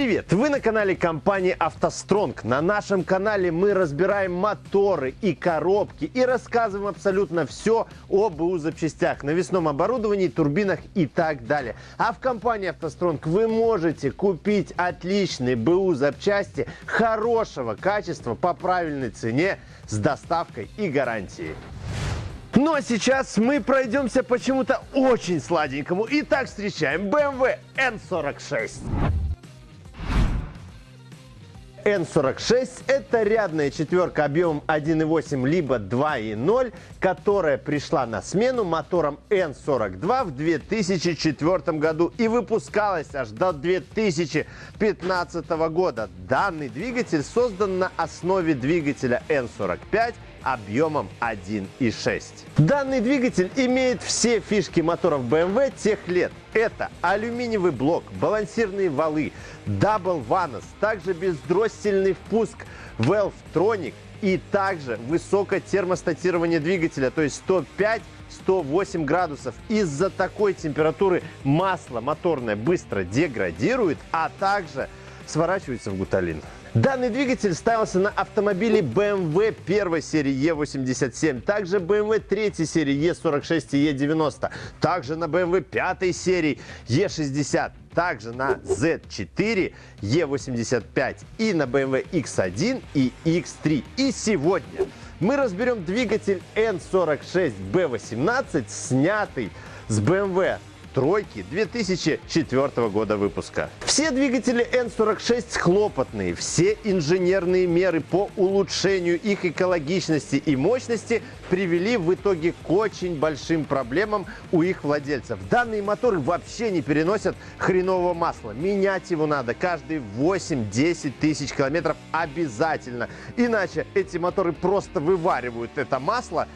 Привет! Вы на канале компании «АвтоСтронг». На нашем канале мы разбираем моторы и коробки и рассказываем абсолютно все о БУ запчастях, навесном оборудовании, турбинах и так далее. А в компании «АвтоСтронг» вы можете купить отличные БУ запчасти хорошего качества по правильной цене с доставкой и гарантией. Ну а сейчас мы пройдемся почему-то очень сладенькому. Итак, встречаем BMW N46. N46 это рядная четверка объемом 1.8 либо 2.0, которая пришла на смену моторам N42 в 2004 году и выпускалась аж до 2015 года. Данный двигатель создан на основе двигателя N45 объемом 1.6. Данный двигатель имеет все фишки моторов BMW тех лет. Это алюминиевый блок, балансирные валы, Double Vanos, также бездроссельный впуск Valvetronic и также высокое термостатирование двигателя, то есть 105 108 градусов. Из-за такой температуры масло моторное быстро деградирует, а также сворачивается в гуталин. Данный двигатель ставился на автомобиле BMW первой серии E87, также BMW третьей серии E46 и E90, также на BMW пятой серии E60, также на Z4, E85 и на BMW X1 и X3. И сегодня мы разберем двигатель N46B18, снятый с BMW тройки 2004 года выпуска. Все двигатели N46 хлопотные, все инженерные меры по улучшению их экологичности и мощности привели в итоге к очень большим проблемам у их владельцев. Данные моторы вообще не переносят хренового масла. Менять его надо каждые 8-10 тысяч километров обязательно. Иначе эти моторы просто вываривают это масло,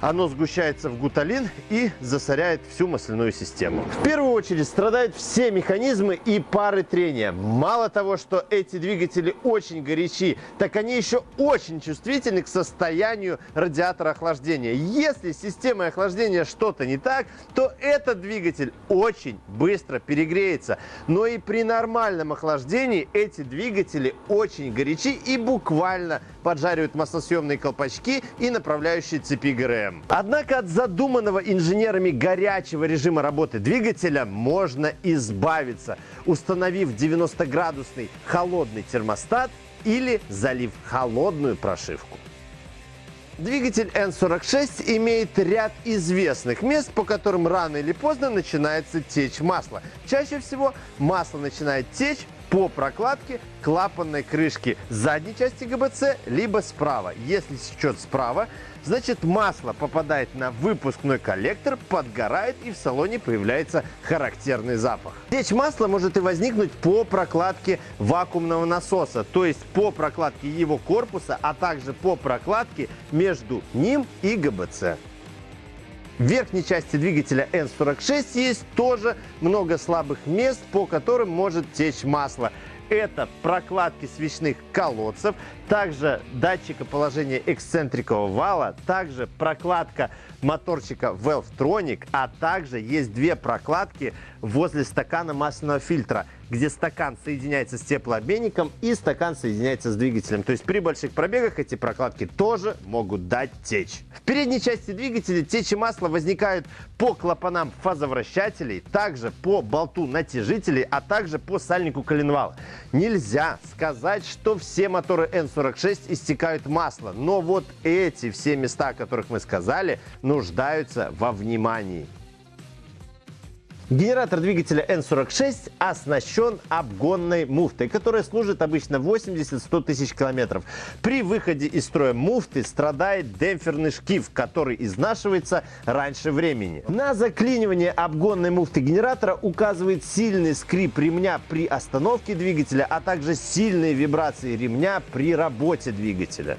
оно сгущается в гуталин и засоряет всю масляную систему. В первую очередь страдают все механизмы и пары трения. Мало того, что эти двигатели очень горячи, так они еще очень чувствительны к состоянию радиатора охлаждения. Если с системой охлаждения что-то не так, то этот двигатель очень быстро перегреется. Но и при нормальном охлаждении эти двигатели очень горячи и буквально поджаривают маслосъемные колпачки и направляющие цепи ГРМ проблем. Однако от задуманного инженерами горячего режима работы двигателя можно избавиться, установив 90-градусный холодный термостат или залив холодную прошивку. Двигатель N46 имеет ряд известных мест, по которым рано или поздно начинается течь масла. Чаще всего масло начинает течь по прокладке клапанной крышки задней части ГБЦ, либо справа. Если сечет справа, значит масло попадает на выпускной коллектор, подгорает и в салоне появляется характерный запах. Течь масла может и возникнуть по прокладке вакуумного насоса, то есть по прокладке его корпуса, а также по прокладке между ним и ГБЦ. В верхней части двигателя N46 есть тоже много слабых мест, по которым может течь масло. Это прокладки свечных колодцев, также датчика положения эксцентрикового вала, также прокладка моторчика Valvetronic, а также есть две прокладки возле стакана масляного фильтра, где стакан соединяется с теплообменником и стакан соединяется с двигателем. То есть при больших пробегах эти прокладки тоже могут дать течь. В передней части двигателя течи масла возникают по клапанам фазовращателей, также по болту натяжителей, а также по сальнику коленвала. Нельзя сказать, что все моторы N40 46 истекают масло. Но вот эти все места, о которых мы сказали, нуждаются во внимании. Генератор двигателя N46 оснащен обгонной муфтой, которая служит обычно 80-100 тысяч километров. При выходе из строя муфты страдает демпферный шкив, который изнашивается раньше времени. На заклинивание обгонной муфты генератора указывает сильный скрип ремня при остановке двигателя, а также сильные вибрации ремня при работе двигателя.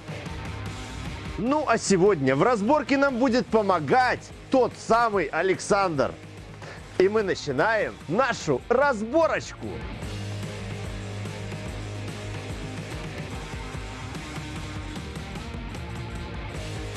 Ну а сегодня в разборке нам будет помогать тот самый Александр. И мы начинаем нашу разборочку.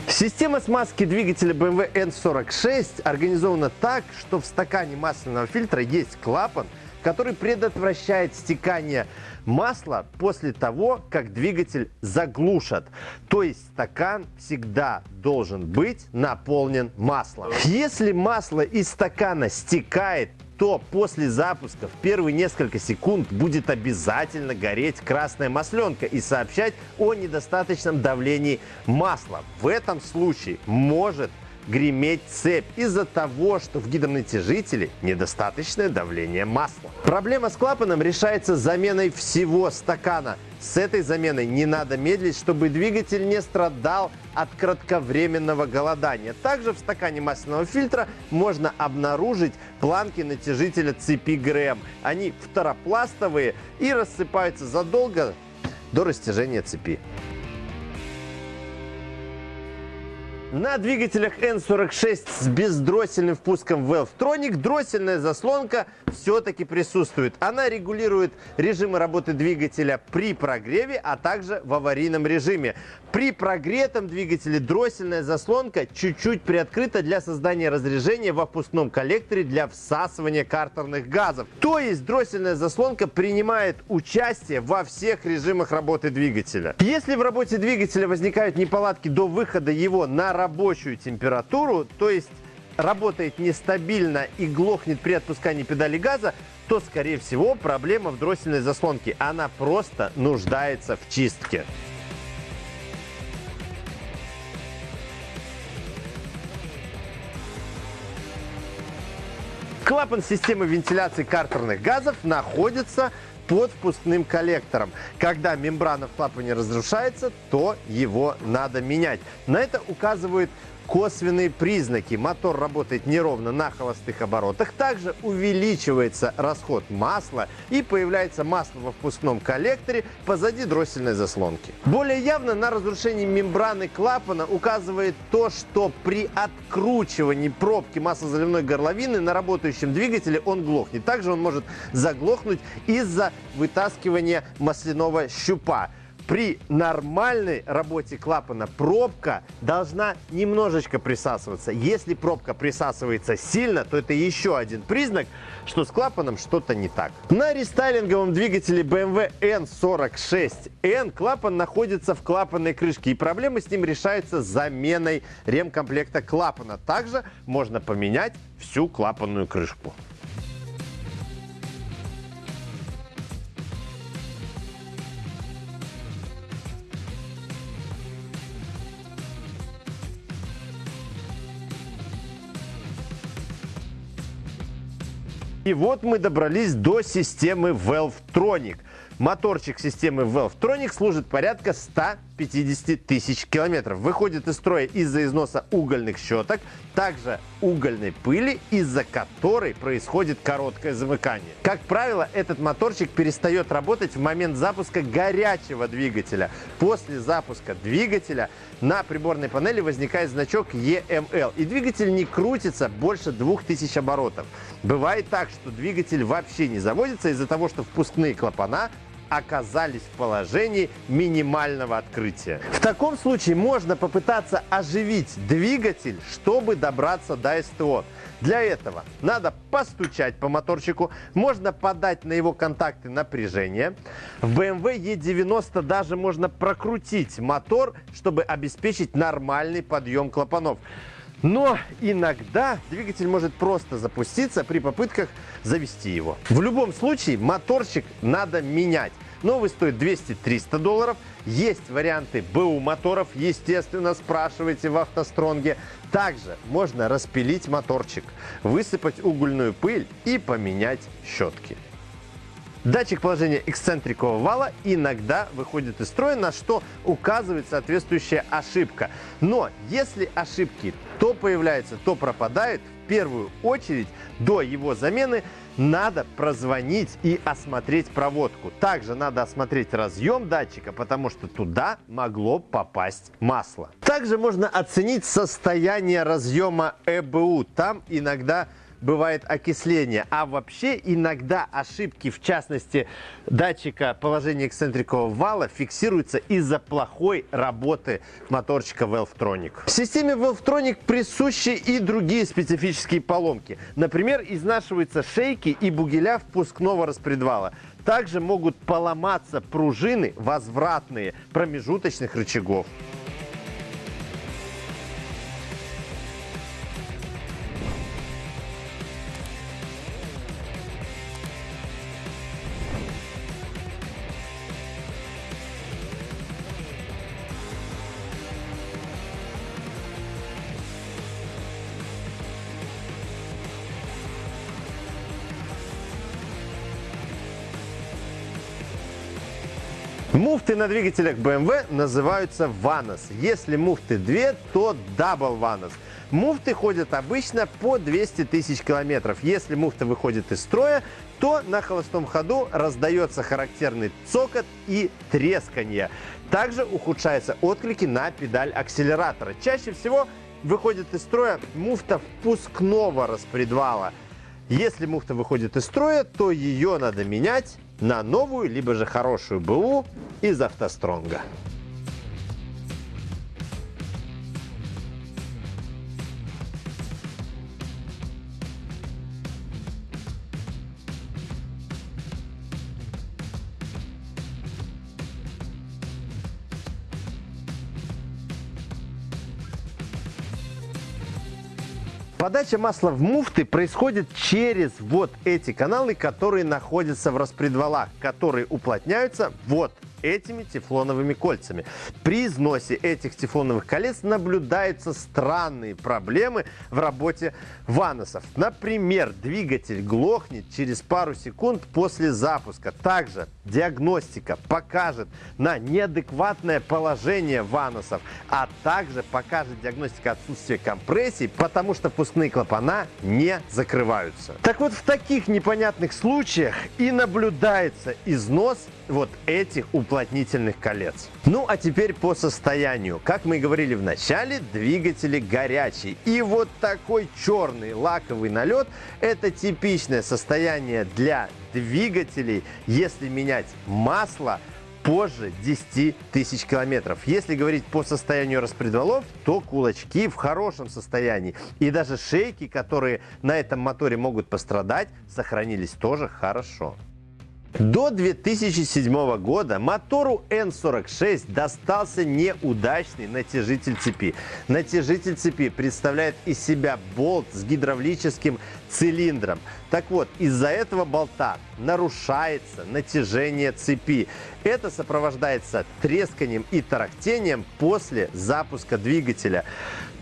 Система смазки двигателя BMW N46 организована так, что в стакане масляного фильтра есть клапан, который предотвращает стекание масло после того, как двигатель заглушат. То есть стакан всегда должен быть наполнен маслом. Если масло из стакана стекает то после запуска в первые несколько секунд будет обязательно гореть красная масленка и сообщать о недостаточном давлении масла. В этом случае может греметь цепь из-за того, что в гидронатяжителе недостаточное давление масла. Проблема с клапаном решается заменой всего стакана. С этой заменой не надо медлить, чтобы двигатель не страдал от кратковременного голодания. Также в стакане масляного фильтра можно обнаружить планки натяжителя цепи ГРМ. Они второпластовые и рассыпаются задолго до растяжения цепи. На двигателях N46 с бездроссельным впуском Valvetronic дроссельная заслонка все-таки присутствует. Она регулирует режимы работы двигателя при прогреве, а также в аварийном режиме. При прогретом двигателе дроссельная заслонка чуть-чуть приоткрыта для создания разрежения во впускном коллекторе для всасывания картерных газов. То есть дроссельная заслонка принимает участие во всех режимах работы двигателя. Если в работе двигателя возникают неполадки до выхода его на работу, рабочую температуру, то есть работает нестабильно и глохнет при отпускании педали газа, то, скорее всего, проблема в дроссельной заслонке. Она просто нуждается в чистке. Клапан системы вентиляции картерных газов находится под впускным коллектором. Когда мембрана в клапане разрушается, то его надо менять. На это указывает косвенные признаки. Мотор работает неровно на холостых оборотах. Также увеличивается расход масла и появляется масло во впускном коллекторе позади дроссельной заслонки. Более явно на разрушении мембраны клапана указывает то, что при откручивании пробки маслозаливной горловины на работающем двигателе он глохнет. Также он может заглохнуть из-за вытаскивания масляного щупа при нормальной работе клапана пробка должна немножечко присасываться. Если пробка присасывается сильно, то это еще один признак, что с клапаном что-то не так. На рестайлинговом двигателе BMW N46N клапан находится в клапанной крышке, и проблемы с ним решаются заменой ремкомплекта клапана. Также можно поменять всю клапанную крышку. И вот мы добрались до системы Valvetronic. Моторчик системы Valvetronic служит порядка 150 тысяч километров. Выходит из строя из-за износа угольных щеток, также угольной пыли, из-за которой происходит короткое замыкание. Как правило, этот моторчик перестает работать в момент запуска горячего двигателя. После запуска двигателя на приборной панели возникает значок EML, и двигатель не крутится больше 2000 оборотов. Бывает так, что двигатель вообще не заводится из-за того, что впускные клапана оказались в положении минимального открытия. В таком случае можно попытаться оживить двигатель, чтобы добраться до СТО. Для этого надо постучать по моторчику, можно подать на его контакты напряжение. В BMW E90 даже можно прокрутить мотор, чтобы обеспечить нормальный подъем клапанов. Но иногда двигатель может просто запуститься при попытках завести его. В любом случае моторчик надо менять. Новый стоит 200-300 долларов. Есть варианты БУ моторов, естественно, спрашивайте в автостронге. Также можно распилить моторчик, высыпать угольную пыль и поменять щетки. Датчик положения эксцентрикового вала иногда выходит из строя, на что указывает соответствующая ошибка. Но если ошибки то появляются, то пропадают, в первую очередь до его замены надо прозвонить и осмотреть проводку. Также надо осмотреть разъем датчика, потому что туда могло попасть масло. Также можно оценить состояние разъема ЭБУ. Там иногда бывает окисление. А вообще иногда ошибки, в частности датчика положения эксцентрикового вала, фиксируются из-за плохой работы моторчика Valvetronic. В системе Valvetronic присущи и другие специфические поломки. Например, изнашиваются шейки и бугеля впускного распредвала. Также могут поломаться пружины возвратные промежуточных рычагов. Муфты на двигателях BMW называются VANOS. Если муфты 2, то Double VANOS. Муфты ходят обычно по 200 тысяч километров. Если муфта выходит из строя, то на холостом ходу раздается характерный цокот и тресканье. Также ухудшаются отклики на педаль акселератора. Чаще всего выходит из строя муфта впускного распредвала. Если муфта выходит из строя, то ее надо менять на новую, либо же хорошую БУ из автостронга. Подача масла в муфты происходит через вот эти каналы, которые находятся в распредвалах, которые уплотняются вот этими тефлоновыми кольцами. При износе этих тефлоновых колец наблюдаются странные проблемы в работе ваносов. Например, двигатель глохнет через пару секунд после запуска. Также диагностика покажет на неадекватное положение ваносов, а также покажет диагностика отсутствия компрессии, потому что впускные клапана не закрываются. Так вот, в таких непонятных случаях и наблюдается износ вот этих уплотнительных колец. Ну а теперь по состоянию. Как мы и говорили в начале, двигатели горячие. И вот такой черный лаковый налет – это типичное состояние для двигателей, если менять масло позже 10 тысяч километров. Если говорить по состоянию распредвалов, то кулачки в хорошем состоянии. И даже шейки, которые на этом моторе могут пострадать, сохранились тоже хорошо. До 2007 года мотору N46 достался неудачный натяжитель цепи. Натяжитель цепи представляет из себя болт с гидравлическим цилиндром. Так вот, из-за этого болта нарушается натяжение цепи. Это сопровождается тресканием и тарахтением после запуска двигателя.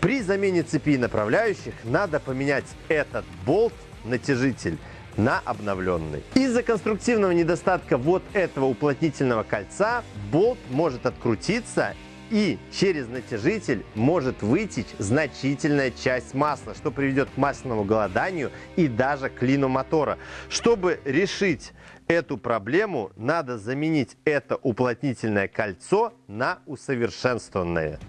При замене цепи направляющих надо поменять этот болт-натяжитель на обновленный. Из-за конструктивного недостатка вот этого уплотнительного кольца болт может открутиться и через натяжитель может вытечь значительная часть масла, что приведет к масляному голоданию и даже клину мотора. Чтобы решить эту проблему, надо заменить это уплотнительное кольцо на усовершенствованное.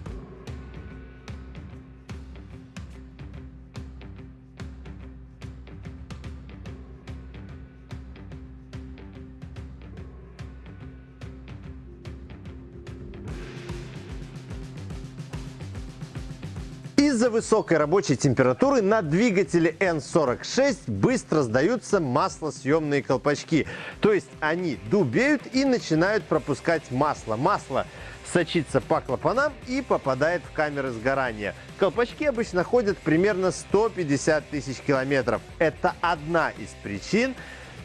Из-за высокой рабочей температуры на двигателе N46 быстро сдаются маслосъемные колпачки. То есть они дубеют и начинают пропускать масло. Масло сочится по клапанам и попадает в камеры сгорания. Колпачки обычно ходят примерно 150 тысяч километров. Это одна из причин,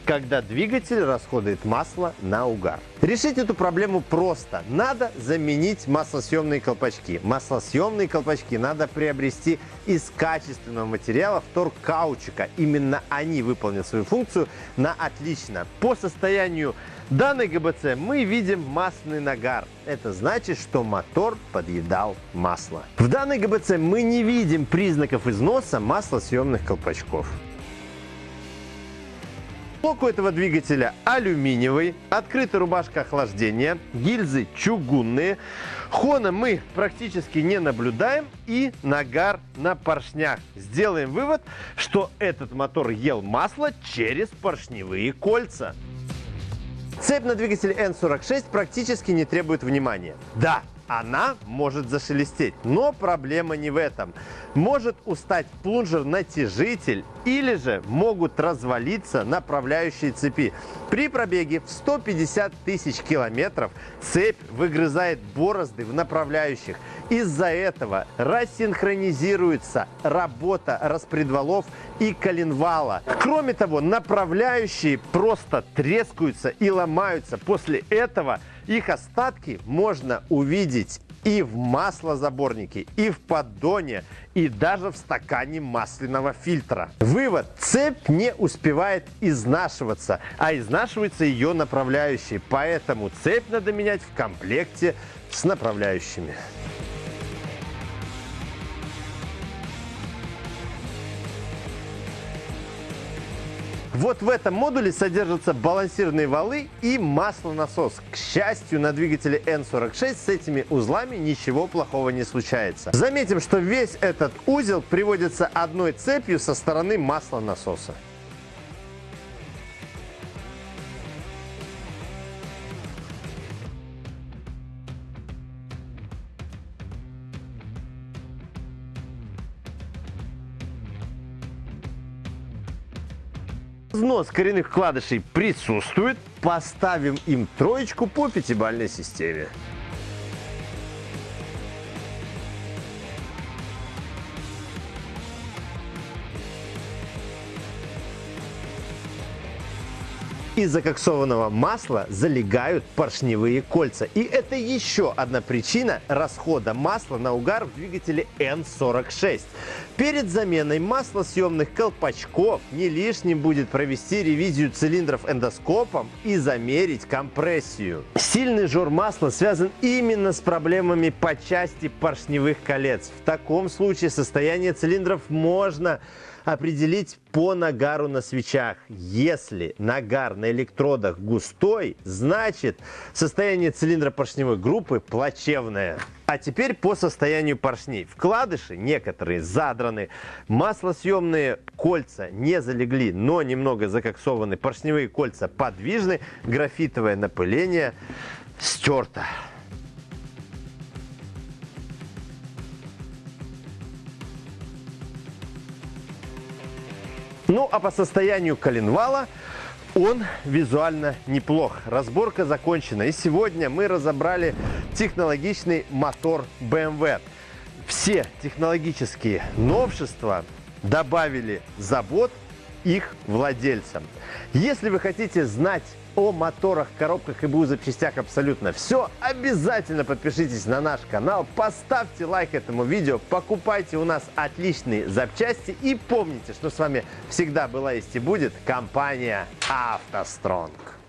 когда двигатель расходует масло на угар. Решить эту проблему просто. Надо заменить маслосъемные колпачки. Маслосъемные колпачки надо приобрести из качественного материала вторкаучика. Именно они выполнят свою функцию на отлично. По состоянию данной ГБЦ мы видим масляный нагар. Это значит, что мотор подъедал масло. В данной ГБЦ мы не видим признаков износа маслосъемных колпачков. Блок у этого двигателя алюминиевый, открытая рубашка охлаждения, гильзы чугунные. Хона мы практически не наблюдаем и нагар на поршнях. Сделаем вывод, что этот мотор ел масло через поршневые кольца. Цепь на двигателе N46 практически не требует внимания. Да, она может зашелестеть. Но проблема не в этом. Может устать плунжер-натяжитель или же могут развалиться направляющие цепи. При пробеге в 150 тысяч километров цепь выгрызает борозды в направляющих. Из-за этого рассинхронизируется работа распредвалов и коленвала. Кроме того, направляющие просто трескаются и ломаются. После этого их остатки можно увидеть и в маслозаборнике, и в поддоне, и даже в стакане масляного фильтра. Вывод. Цепь не успевает изнашиваться, а изнашивается ее направляющие. Поэтому цепь надо менять в комплекте с направляющими. Вот в этом модуле содержатся балансирные валы и маслонасос. К счастью, на двигателе N46 с этими узлами ничего плохого не случается. Заметим, что весь этот узел приводится одной цепью со стороны маслонасоса. Взнос коренных вкладышей присутствует. Поставим им троечку по пятибалльной системе. Из закоксованного масла залегают поршневые кольца. И это еще одна причина расхода масла на угар в двигателе N46. Перед заменой маслосъемных колпачков не лишним будет провести ревизию цилиндров эндоскопом и замерить компрессию. Сильный жор масла связан именно с проблемами по части поршневых колец. В таком случае состояние цилиндров можно определить по нагару на свечах. Если нагар на электродах густой, значит состояние цилиндра поршневой группы плачевное. А теперь по состоянию поршней. Вкладыши некоторые задраны, маслосъемные кольца не залегли, но немного закоксованы, поршневые кольца подвижны, графитовое напыление стерто. Ну а по состоянию коленвала он визуально неплох. Разборка закончена. И сегодня мы разобрали технологичный мотор BMW. Все технологические новшества добавили забот их владельцам. Если вы хотите знать о моторах, коробках и БУ запчастях абсолютно все, обязательно подпишитесь на наш канал, поставьте лайк этому видео, покупайте у нас отличные запчасти и помните, что с вами всегда была есть и будет компания «АвтоСтронг».